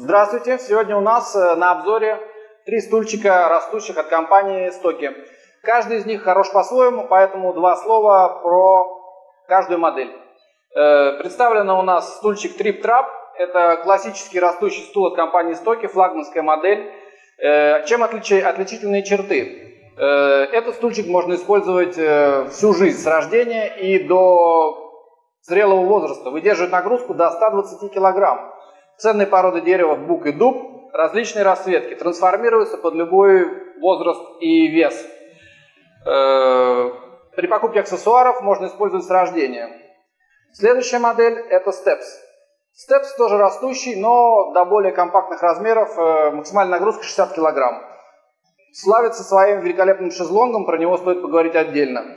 Здравствуйте! Сегодня у нас э, на обзоре три стульчика, растущих от компании Стоки. Каждый из них хорош по-своему, поэтому два слова про каждую модель. Э, представлено у нас стульчик Trip Trap. Это классический растущий стул от компании Стоки, флагманская модель. Э, чем отличи, отличительные черты? Этот стульчик можно использовать всю жизнь, с рождения и до зрелого возраста. Выдерживает нагрузку до 120 килограмм. Ценные породы дерева бук и дуб, различные расцветки, трансформируются под любой возраст и вес. Э, при покупке аксессуаров можно использовать с рождения. Следующая модель это Steps. Steps тоже растущий, но до более компактных размеров, э, максимальная нагрузка 60 кг. Славится своим великолепным шезлонгом, про него стоит поговорить отдельно.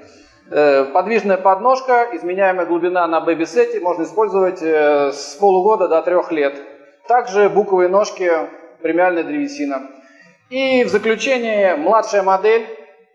Э, подвижная подножка, изменяемая глубина на бэби-сете, можно использовать с полугода до трех лет. Также буковые ножки, премиальная древесина. И в заключение младшая модель.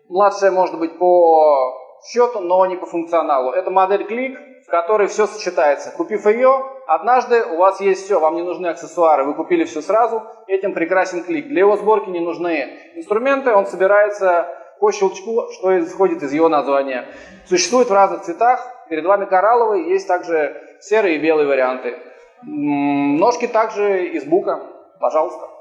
Младшая может быть по счету, но не по функционалу. Это модель клик, в которой все сочетается. Купив ее, однажды у вас есть все, вам не нужны аксессуары, вы купили все сразу, этим прекрасен клик. Для его сборки не нужны инструменты, он собирается по щелчку, что исходит из его названия. Существует в разных цветах, перед вами коралловый, есть также серые и белые варианты. Ножки также из бука, пожалуйста.